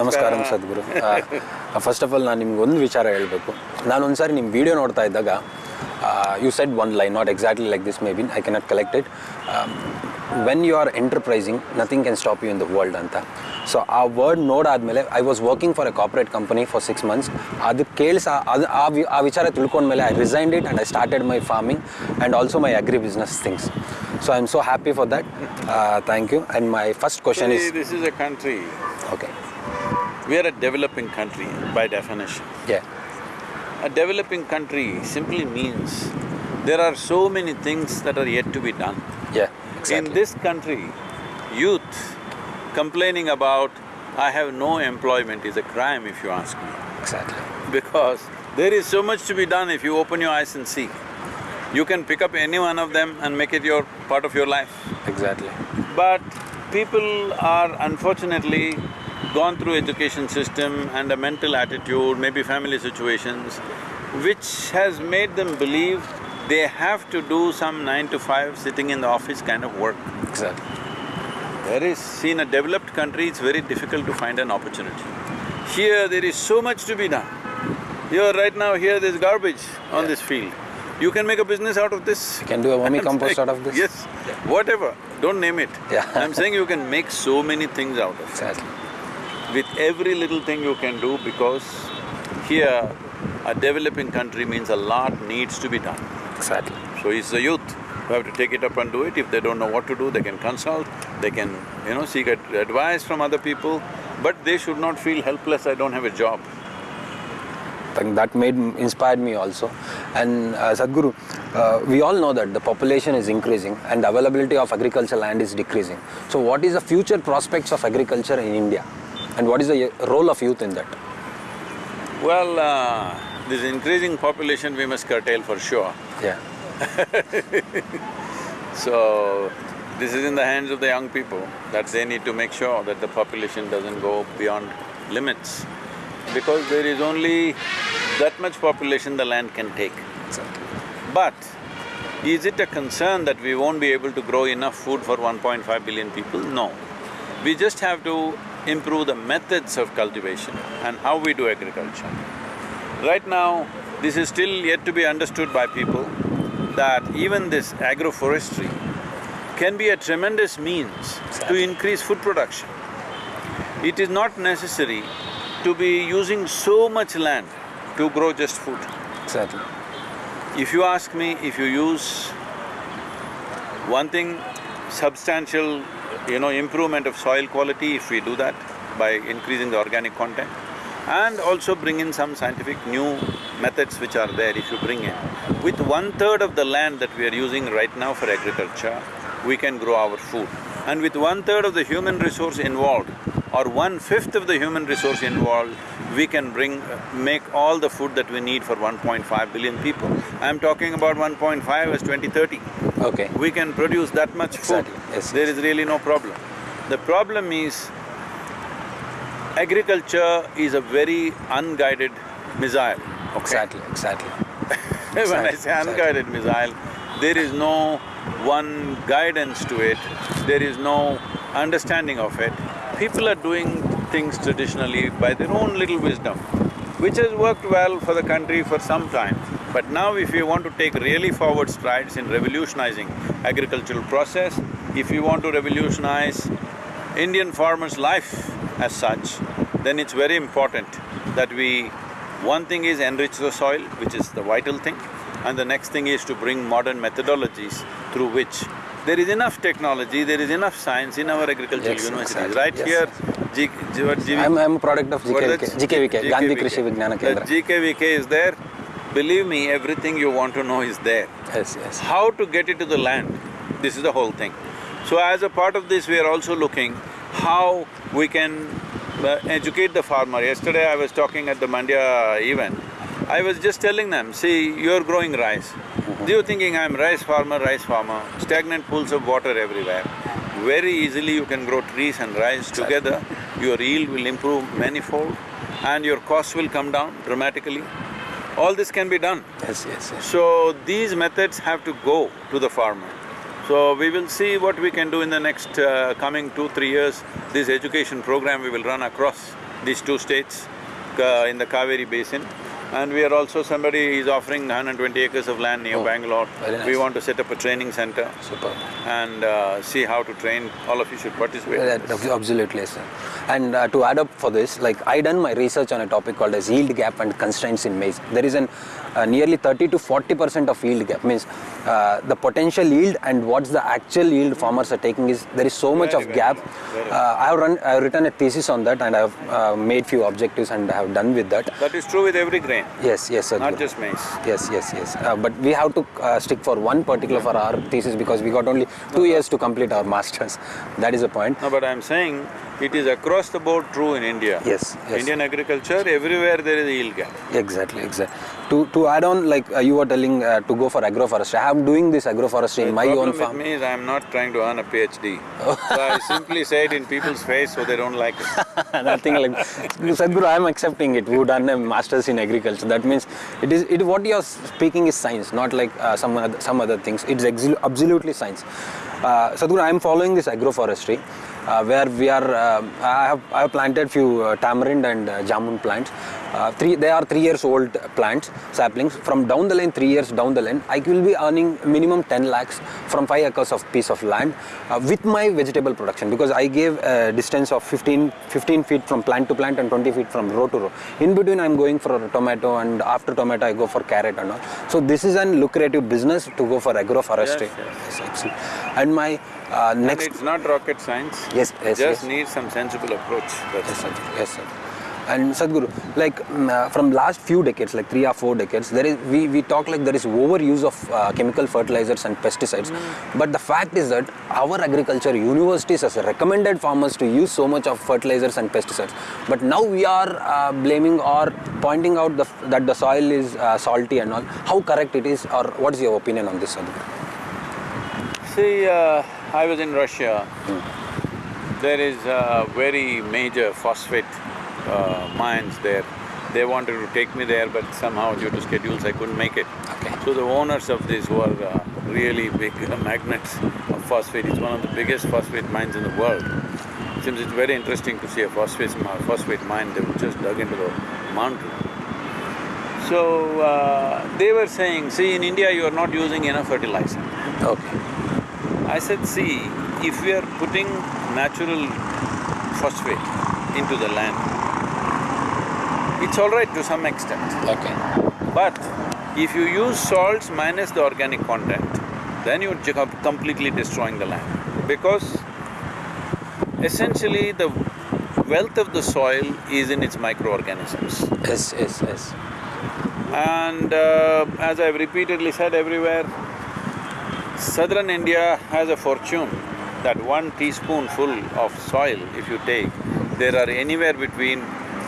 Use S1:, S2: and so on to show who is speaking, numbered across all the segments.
S1: ನಮಸ್ಕಾರ. ಸದ್ಗುರು. First of all ನಾನು ನಿಮ್ಗೆ ಒಂದು ವಿಚಾರ ಹೇಳಬೇಕು. ನಾನು ಒಂದ್ಸಾರಿ ನಿಮ್ಮ ವಿಡಿಯೋ ನೋಡ್ತಾ ಇದ್ದಾಗ you said one line not exactly like this maybe I cannot collect it when you are enterprising nothing can stop you in the world ಅಂತ. ಸೊ ಆ word ನೋಡಾದ್ಮೇಲೆ I was working for a corporate company for six months ಅದು ಕೇಳಿಸ ಅದು ಆ ವಿಚಾರ ತಿಳ್ಕೊಂಡ್ಮೇಲೆ I resigned it and I started my farming and also my agri business things so I am so happy for that thank you and my first question is
S2: this is a
S1: okay
S2: we are a developing country by definition.
S1: ಯೇ
S2: A developing country simply means there are so many things that are yet to be done.
S1: Yeah, exactly.
S2: In this country, youth complaining about, I have no employment is a crime if you ask me.
S1: Exactly.
S2: Because there is so much to be done if you open your eyes and see. You can pick up any one of them and make it your part of your life.
S1: Exactly.
S2: But people are unfortunately gone through education system and a mental attitude, maybe family situations, which has made them believe they have to do some nine to five sitting in the office kind of work.
S1: Exactly.
S2: There is, see, in a developed country, it's very difficult to find an opportunity. Here, there is so much to be done. Here, right now, here there's garbage on
S1: Yeah.
S2: this field. You can make a business out of this.
S1: You can do a vermi compost out of this.
S2: Yes, whatever, don't name it.
S1: Yeah.
S2: I'm saying you can make so many things out of it.
S1: Exactly.
S2: With every little thing you can do because here, a developing country means a lot needs to be done.
S1: Exactly.
S2: So it's the youth who have to take it up and do it. If they don't know what to do, they can consult, they can, you know, seek ad- advice from other people, but they should not feel helpless, I don't have a job.
S1: that made inspired me also and uh, sadhguru uh, we all know that the population is increasing and the availability of agricultural land is decreasing so what is the future prospects of agriculture in india and what is the uh, role of youth in that
S2: Well, uh, this increasing population we must curtail for sure.
S1: yeah
S2: So, this is in the hands of the young people, that they need to make sure that the population doesn't go beyond limits. Because there is only that much population the land can take.
S1: exactly.
S2: But is it a concern that we won't be able to grow enough food for 1.5 billion people? No. We just have to improve the methods of cultivation and how we do agriculture. Right now, this is still yet to be understood by people that even this agroforestry can be a tremendous means to increase food production. It is not necessary to be using so much land to grow just food.
S1: exactly
S2: If you ask me, if you use one thing, substantial, you know, improvement of soil quality, if we do that by increasing the organic content, and also bring in some scientific new methods which are there, if you bring in, with one-third of the land that we are using right now for agriculture, we can grow our food. And with one-third of the human resource involved, or one-fifth of the human resource involved, we can bring… make all the food that we need for 1.5 billion people. I'm talking about 1.5 as 2030.
S1: Okay
S2: We can produce that much food.
S1: Exactly, yes,
S2: There
S1: yes.
S2: is really no problem. The problem is, agriculture is a very unguided missile, okay?
S1: exactly exactly
S2: when I
S1: Exactly,
S2: say
S1: exactly.
S2: unguided missile, there is no one guidance to it, there is no understanding of it. People are doing things traditionally by their own little wisdom, which has worked well for the country for some time. But now if you want to take really forward strides in revolutionizing agricultural process, if you want to revolutionize Indian farmer's life as such, then it's very important that we… one thing is enrich the soil, which is the vital thing, and the next thing is to bring modern methodologies through which there is enough technology, there is enough science in our agricultural
S1: Yes,
S2: universities.
S1: exactly.
S2: Right
S1: Yes,
S2: here,
S1: yes.
S2: G… G- GV
S1: i'm, I'm a product of gkvk
S2: that's-
S1: gkvk gandhi
S2: GKVK.
S1: krishi vijnana
S2: The
S1: kendra
S2: GKVK is there, believe me, everything you want to know is there.
S1: yes yes
S2: How to get it to the land, this is the whole thing. So as a part of this, we are also looking how we can uh, educate the farmer. Yesterday I was talking at the Mandya event, I was just telling them, see, you're growing rice. You're thinking, I'm rice farmer, rice farmer, stagnant pools of water everywhere. Very easily you can grow trees and rice together, your yield will improve manifold and your costs will come down dramatically. All this can be done.
S1: yes yes yes
S2: So these methods have to go to the farmer. So we will see what we can do in the next uh, coming two, three years. This education program we will run across these two states uh, in the Kaveri basin. And we are also, somebody is offering 120 acres of land near
S1: Oh,
S2: Bangalore.
S1: very
S2: We want to set up a training center
S1: Super.
S2: and uh, see how to train. All of you should participate.
S1: Yeah, Absolutely, sir. And uh, to add up for this, like I done my research on a topic called as yield gap and constraints in maize. There is an uh, nearly 30 to 40 percent of yield gap. Means uh, the potential yield and what's the actual yield farmers are taking is there is so much
S2: Very,
S1: of
S2: very
S1: gap.
S2: very
S1: Uh, I have run, I have written a thesis on that and I have uh, made few objectives and I have done with that.
S2: That is true with every grain,
S1: Yes, yes, sir.
S2: not just maize.
S1: Yes, yes, yes. Uh, but we have to uh, stick for one particular for our thesis because we got only two years to complete our masters. That is the point.
S2: No, but I'm saying it is across the board true in India.
S1: Yes, yes.
S2: Indian agriculture, everywhere there is a yield gap.
S1: Exactly, exactly. To to add on, like uh, you were telling uh, to go for agroforestry. I am doing this agroforestry in my own
S2: with
S1: farm.
S2: me is I'm not trying to earn a PhD. so I simply say it in people's face so they don't like it.
S1: Nothing like Sadhguru, I am accepting it. Who done a masters in agriculture? That means it is it what you are speaking is science, not like uh, some other, some other things. It's absolutely science. Uh, Sadhguru, I am following this agroforestry. Uh, where we are, uh, I have I have planted few uh, tamarind and uh, jamun plants. Uh, three, they are three years old plants, saplings. From down the line, three years down the line, I will be earning minimum 10 lakhs from five acres of piece of land uh, with my vegetable production because I gave a distance of 15, 15 feet from plant to plant and 20 feet from row to row. In between, I'm going for a tomato and after tomato, I go for carrot and all. So this is an lucrative business to go for agroforestry.
S2: Yes, yes.
S1: Yes. And my uh,
S2: And
S1: next
S2: it's not rocket science.
S1: Yes, yes,
S2: Just
S1: yes.
S2: needs some sensible approach. That's
S1: Yes, sir. Yes, sir. And Sadhguru, like mm, uh, from last few decades, like three or four decades, there is we, we talk like there is overuse of uh, chemical fertilizers and pesticides. But the fact is that our agriculture universities has recommended farmers to use so much of fertilizers and pesticides. But now we are uh, blaming or pointing out the, that the soil is uh, salty and all. How correct it is, or what is your opinion on this, Sadhguru?
S2: See, uh, I was in Russia. There is a very major phosphate uh, mines there. They wanted to take me there, but somehow due to schedules I couldn't make it.
S1: Okay.
S2: So the owners of this were uh, really big magnets of phosphate. It's one of the biggest phosphate mines in the world. Seems it's very interesting to see a phosphate, mi- phosphate mine, they were just dug into the mountain. So, uh, they were saying, see, in India you are not using enough fertilizer.
S1: Okay.
S2: I said, see, if we are putting natural phosphate into the land, it's all right to some extent.
S1: Okay.
S2: But if you use salts minus the organic content, then you're completely destroying the land. Because essentially the wealth of the soil is in its microorganisms.
S1: Yes, yes, yes.
S2: And uh, as I've repeatedly said everywhere, southern India has a fortune that one teaspoonful of soil, if you take, there are anywhere between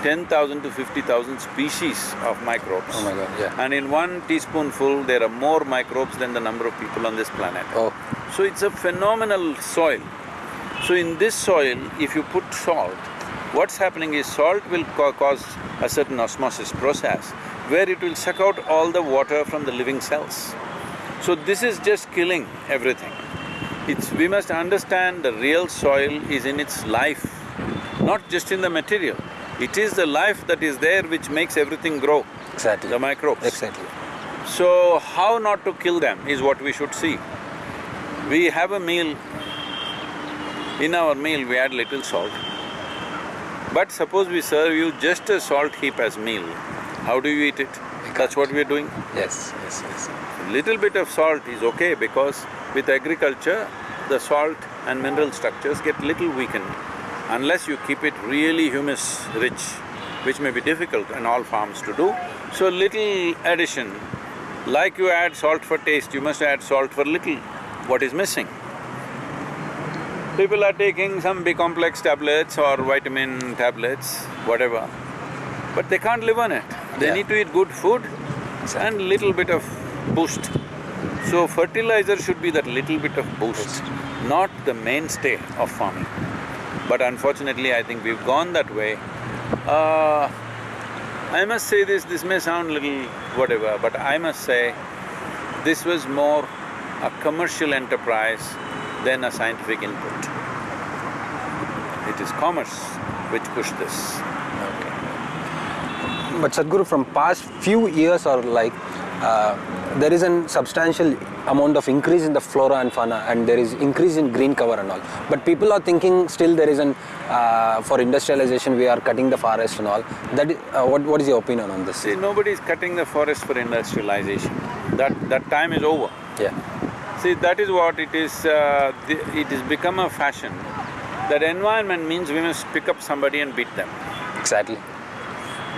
S2: ten thousand to fifty thousand species of microbes.
S1: Oh my God, yeah.
S2: And in one teaspoonful, there are more microbes than the number of people on this planet.
S1: Oh,
S2: So it's a phenomenal soil. So in this soil, if you put salt, what's happening is salt will ca- cause a certain osmosis process where it will suck out all the water from the living cells. So this is just killing everything. It's… we must understand the real soil is in its life, not just in the material. It is the life that is there which makes everything grow,
S1: exactly.
S2: the microbes.
S1: Exactly.
S2: So, how not to kill them is what we should see. We have a meal, in our meal we add little salt. But suppose we serve you just a salt heap as meal, how do you eat it? That's what we're doing.
S1: Yes, yes, yes.
S2: Little bit of salt is okay because with agriculture, the salt and mineral structures get little weakened unless you keep it really humus rich, which may be difficult in all farms to do. So little addition, like you add salt for taste, you must add salt for little, what is missing. People are taking some B-complex tablets or vitamin tablets, whatever, but they can't live on it. They
S1: Yeah.
S2: need to eat good food
S1: Exactly.
S2: and little bit of boost. So fertilizer should be that little bit of boost, not the mainstay of farming. But unfortunately, I think we've gone that way. Uh, I must say this, this may sound little whatever, but I must say, this was more a commercial enterprise than a scientific input. It is commerce which pushed this.
S1: But Sadhguru, from past few years or like, uh, there is a substantial amount of increase in the flora and fauna and there is increase in green cover and all. But people are thinking still there is an, uh, for industrialization we are cutting the forest and all. That, is- uh, what, what is your opinion on this?
S2: See, nobody is cutting the forest for industrialization. That, that time is over.
S1: Yeah,
S2: See, that is what it is, uh, the- it has become a fashion that environment means we must pick up somebody and beat them.
S1: exactly.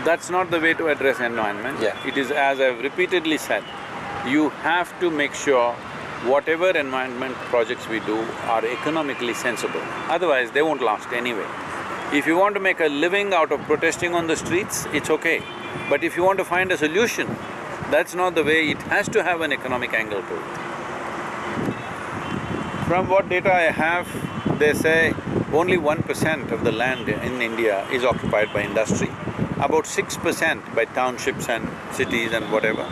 S2: That's not the way to address environment.
S1: Yeah.
S2: It is, as I've repeatedly said, you have to make sure whatever environment projects we do are economically sensible, otherwise they won't last anyway. If you want to make a living out of protesting on the streets, it's okay. But if you want to find a solution, that's not the way, it has to have an economic angle to it. From what data I have, they say only one percent of the land in India is occupied by industry, about six percent by townships and cities and whatever.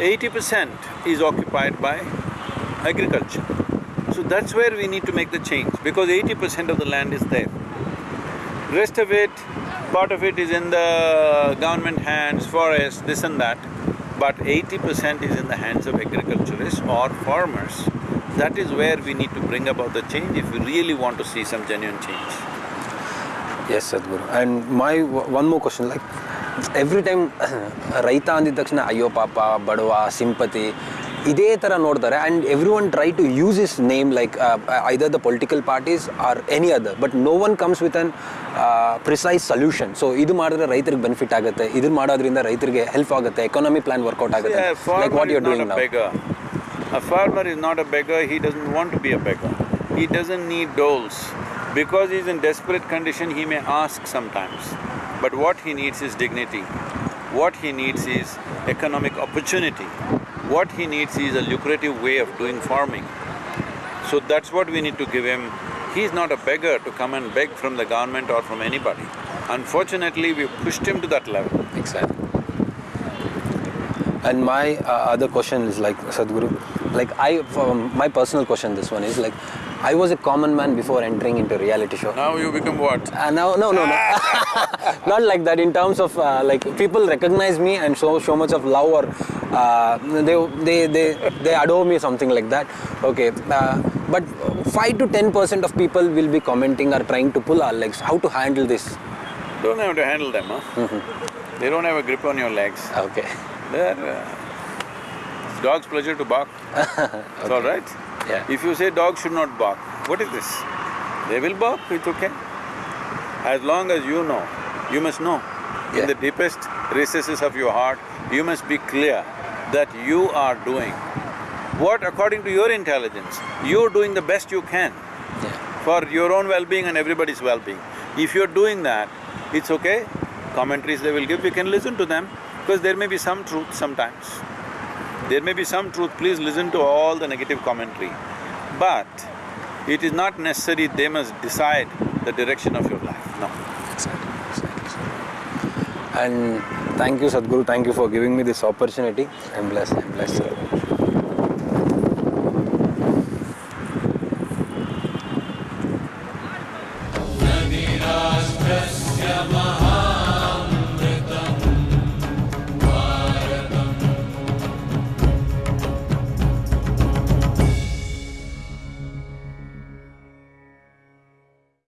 S2: Eighty percent is occupied by agriculture. So that's where we need to make the change, because eighty percent of the land is there. Rest of it, part of it is in the government hands, forest, this and that, but eighty percent is in the hands of agriculturists or farmers. That is where we need to bring about the change if we really want to see some genuine change.
S1: Yes Sadhguru and my one more question like every time ರೈತ ಅಂದಿದ ತಕ್ಷಣ ಅಯ್ಯೋ ಪಾಪ ಬಡವ sympathy ಇದೇ ಥರ ನೋಡ್ತಾರೆ. And every one try to use his name like either the political parties or any other but no one comes with an precise solution so ಇದು ಮಾಡಿದ್ರೆ ರೈತರಿಗೆ ಬೆನಿಫಿಟ್ ಆಗುತ್ತೆ. ಇದನ್ನ ಮಾಡೋದ್ರಿಂದ ರೈತರಿಗೆ ಹೆಲ್ಪ್ ಆಗುತ್ತೆ. ಎಕನಾಮಿ ಪ್ಲಾನ್ ವರ್ಕೌಟ್ ಆಗುತ್ತೆ. Like what you're doing.
S2: A farmer is not a beggar, he doesn't want to be a beggar. He doesn't need doles. Because he's in desperate condition, he may ask sometimes. But what he needs is dignity. What he needs is economic opportunity. What he needs is a lucrative way of doing farming. So that's what we need to give him. He's not a beggar to come and beg from the government or from anybody. Unfortunately, we've pushed him to that level.
S1: Exactly. And my uh, other question is like Sadhguru, like I, um, my personal question, this one is like, I was a common man before entering into reality show.
S2: Now you become what?
S1: Uh, no, no, no, no. not like that. In terms of uh, like people recognize me and show so much of love, or uh, they they they they adore me, something like that. Okay, uh, but five to ten percent of people will be commenting or trying to pull our legs. How to handle this?
S2: Don't have to handle them, huh? They don't have a grip on your legs.
S1: Okay.
S2: They're… Uh, dog's pleasure to bark. It's all right.
S1: Yeah.
S2: If you say dog should not bark, what is this? They will bark, it's okay. As long as you know, you must know.
S1: Yeah.
S2: In the deepest recesses of your heart, you must be clear that you are doing what according to your intelligence, you're doing the best you can
S1: Yeah.
S2: for your own well-being and everybody's well-being. If you're doing that, it's okay. Commentaries they will give, you can listen to them because there may be some truth sometimes. There may be some truth, please listen to all the negative commentary. But it is not necessary they must decide the direction of your life, no.
S1: Exactly, exactly. And thank you, Sadhguru. Thank you for giving me this opportunity. I'm blessed. I'm blessed.